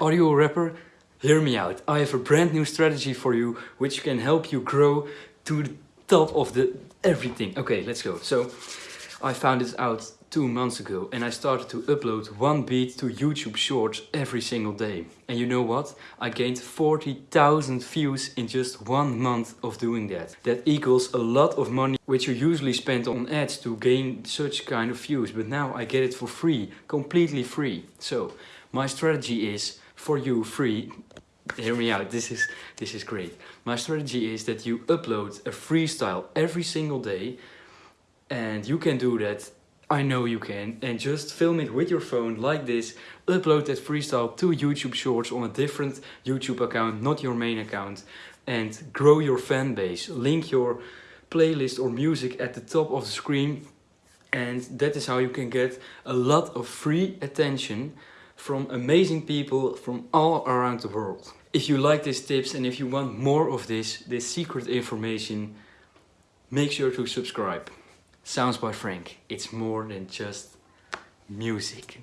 Are you a rapper? Hear me out. I have a brand new strategy for you which can help you grow to the top of the everything. Okay, let's go. So I found this out two months ago and I started to upload one beat to YouTube Shorts every single day. And you know what? I gained 40,000 views in just one month of doing that. That equals a lot of money which you usually spend on ads to gain such kind of views. But now I get it for free, completely free. So my strategy is for you free hear me out this is this is great my strategy is that you upload a freestyle every single day and you can do that I know you can and just film it with your phone like this upload that freestyle to YouTube shorts on a different YouTube account not your main account and grow your fan base link your playlist or music at the top of the screen and that is how you can get a lot of free attention from amazing people from all around the world. If you like these tips and if you want more of this, this secret information, make sure to subscribe. Sounds by Frank, it's more than just music.